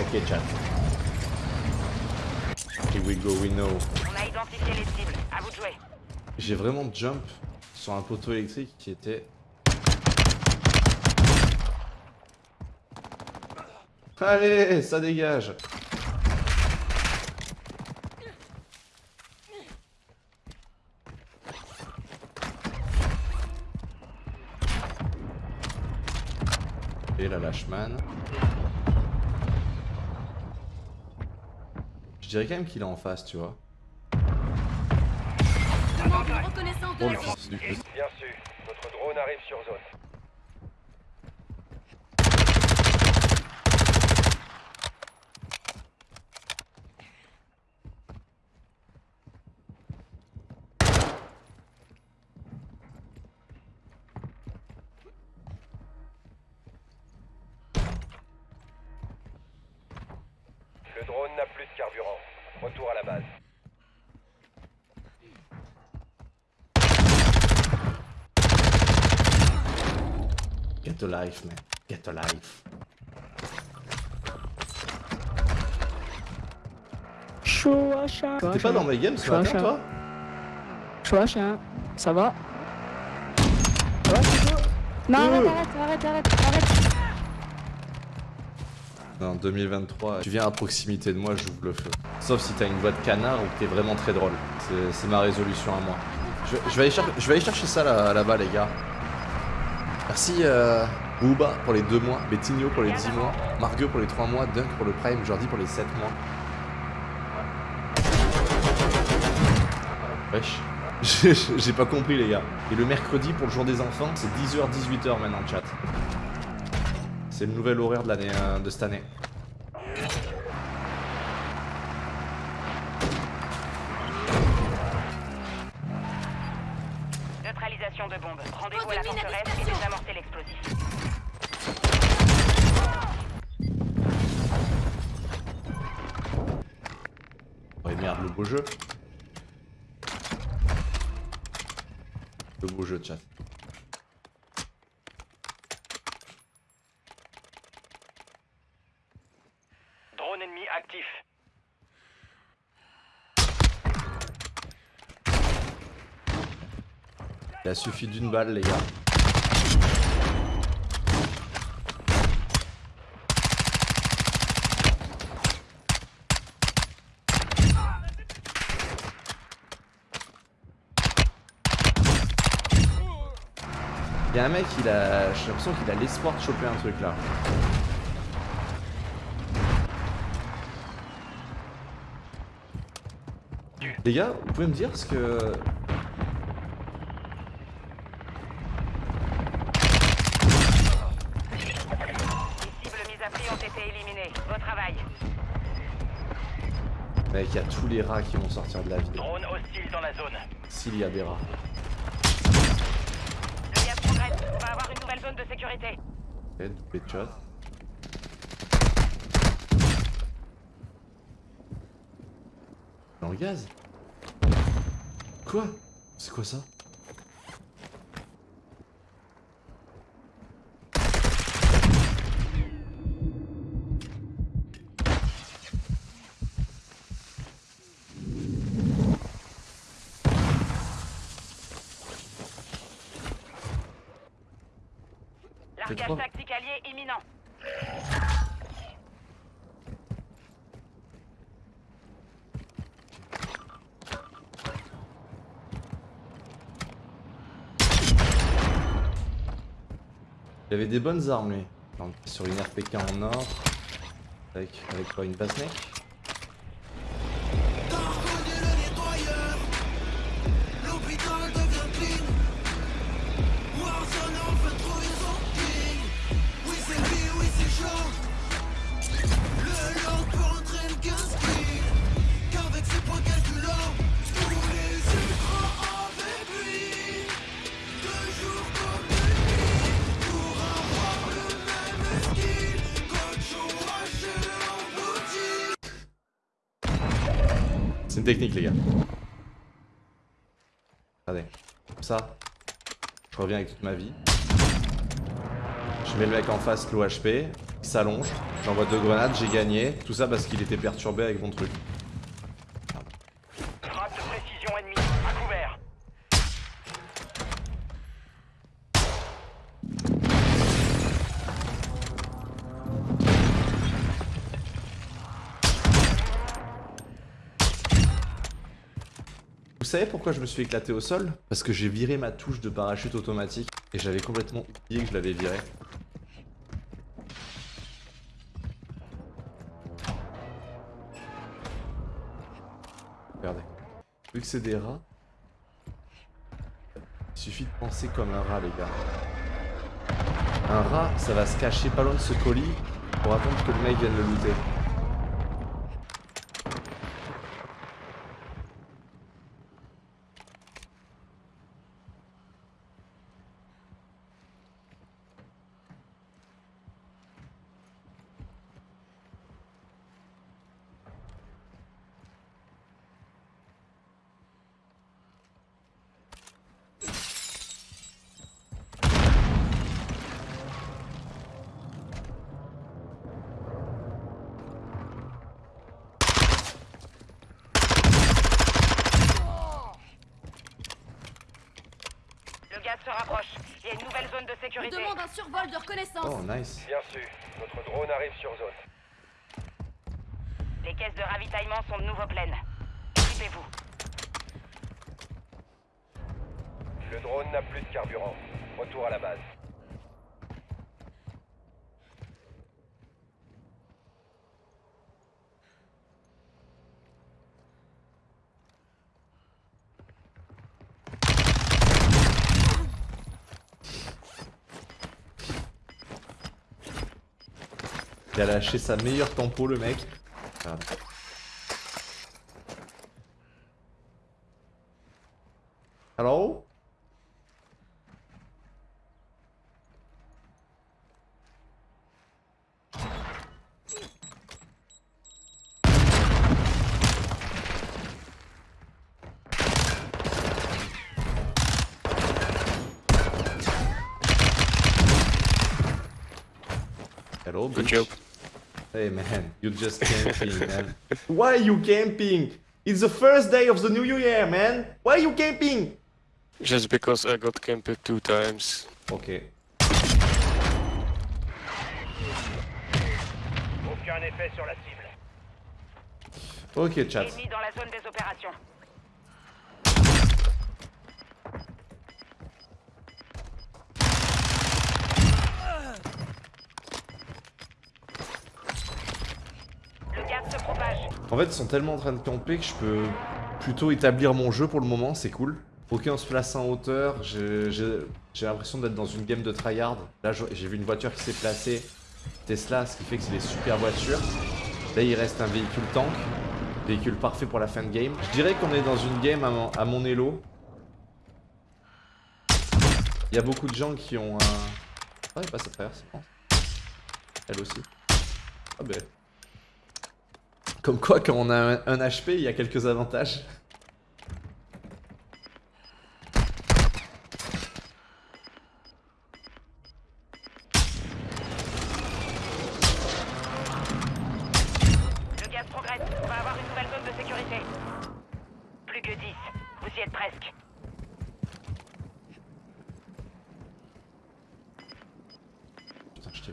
Ok, chat. Here we go, we know. On a identifié les cibles. À vous de jouer. J'ai vraiment jump sur un poteau électrique qui était... Allez, ça dégage Et la lashman. Je dirais quand même qu'il est en face, tu vois. Reconnaissance de Bon, la. Bien su. Votre drone arrive sur zone. Le drone n'a plus de carburant. Retour à la base. Get a life, man. Get a life. Chouacha. T'es pas dans my game ce Chouacha. matin, toi Chouacha. Ça va Ça va, Chico Non, arrête, arrête, arrête, arrête, arrête. Non, 2023, tu viens à proximité de moi, j'ouvre le feu. Sauf si t'as une voix de canard ou que t'es vraiment très drôle. C'est- ma résolution à moi. Je, vais, aller chercher ça là- là-bas, les gars. Merci euh, pour les 2 mois, Bettigno pour les 10 mois, Margueux pour les 3 mois, Dunk pour le Prime, Jordi pour les 7 mois. Wesh. J'ai pas compris, les gars. Et le mercredi pour le jour des enfants, c'est 10h, 18h maintenant, chat. C'est le nouvel horaire de l'année euh, de cette année. Neutralisation de bombes. Rendez-vous à la forteresse et désamorcez l'explosif. Ouais merde, le beau jeu. Le beau jeu, chat. Il a suffi d'une balle, les gars. Il y a un mec, il a. J'ai l'impression qu'il a l'espoir de choper un truc là. Les gars, vous pouvez me dire ce que. Mec, il y a tous les rats qui vont sortir de la ville. Drone hostile dans la zone. S'il y a des rats. Le gaz progresse. On va avoir une nouvelle zone de sécurité. Ok, doublé de shot. Dans le gaz? Quoi? C'est quoi ça? Largage tactique allié imminent. Il avait des bonnes armes lui. Sur une RPK en or. Avec, avec quoi Une basse neck technique les gars. Regardez. Comme ça. Je reviens avec toute ma vie. Je mets le mec en face, l'OHP. qui s'allonge. J'envoie deux grenades, j'ai gagné. Tout ça parce qu'il était perturbé avec mon truc. Savez pourquoi je me suis éclaté au sol? Parce que j'ai viré ma touche de parachute automatique et j'avais complètement oublié que je l'avais viré. Regardez. Vu que c'est des rats, il suffit de penser comme un rat les gars. Un rat, ça va se cacher pas loin de ce colis pour attendre que le mec vienne le looter. Le gaz se rapproche. Il y a une nouvelle zone de Un survol de reconnaissance. Oh nice. Bien sûr, notre drone arrive sur zone. Les caisses de ravitaillement sont de nouveau pleines. Équipez-vous. Le drone n'a plus de carburant. Retour à la base. Il a lâché sa meilleure tempo le mec. Ah. Hello Hello, Good job. Hey man, you just camping, man. Why you camping? It's the first day of the new year, man. Why are you camping? Just because I got camped two times. Ok. Aucun effet sur la cible. Ok, chat. Ennemi dans la zone des opérations. En fait, ils sont tellement en train de camper que je peux plutôt établir mon jeu pour le moment, c'est cool. Ok, on se place en hauteur, j'ai l'impression d'être dans une game de tryhard. Là, j'ai vu une voiture qui s'est placée, Tesla, ce qui fait que c'est des super voitures. Là, il reste un véhicule tank, véhicule parfait pour la fin de game. Je dirais qu'on est dans une game à mon, à elo. Il y a beaucoup de gens qui ont un... Ah, il passe à travers, c'est bon. Elle aussi. Ah ben... Comme quoi, quand on a un, HP, il y a quelques avantages. Le gaz progresse. On va avoir une nouvelle zone de sécurité. Plus que 10. Vous y êtes presque. Putain, je t'ai...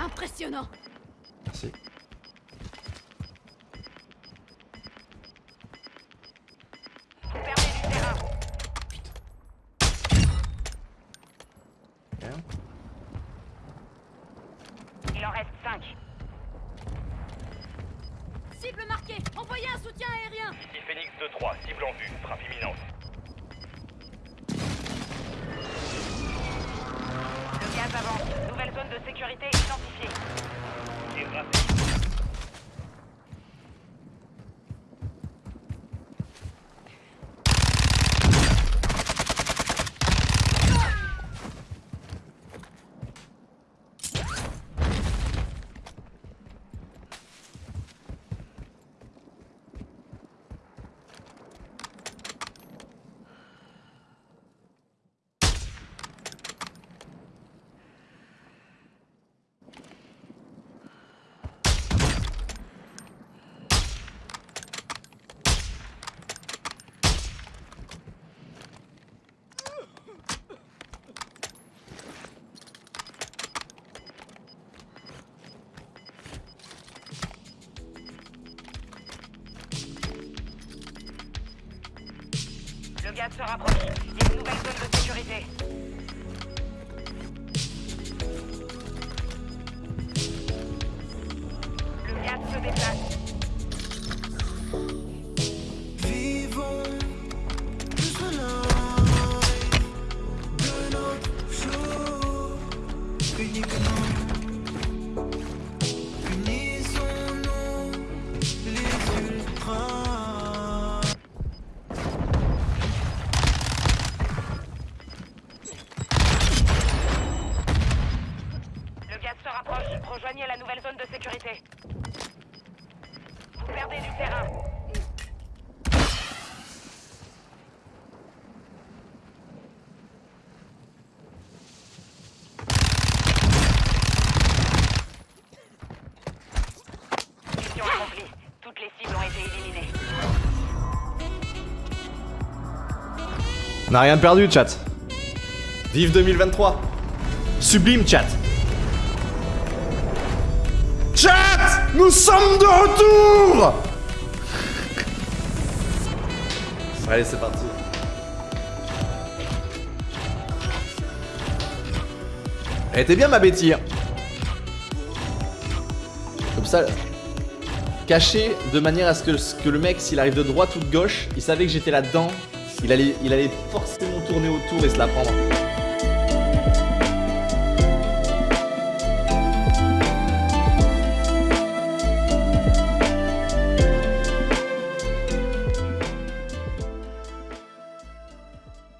Impressionnant. 5. Cible marquée. Envoyez un soutien aérien. Ici Phoenix 2-3, cible en vue, frappe imminente. Le gaz avance. Nouvelle zone de sécurité identifiée. Gaz se rapproche. Il y a une nouvelle zone de sécurité. Vous perdez du terrain. Mission accomplie. Toutes les cibles ont été éliminées. On n'a rien perdu, chat. Vive 2023. Sublime, chat. Nous sommes de retour Allez, c'est parti. Elle était bien ma hein. Comme ça, caché de manière à ce que, le mec, s'il arrive de droite ou de gauche, il savait que j'étais là-dedans. Il allait forcément tourner autour et se la prendre.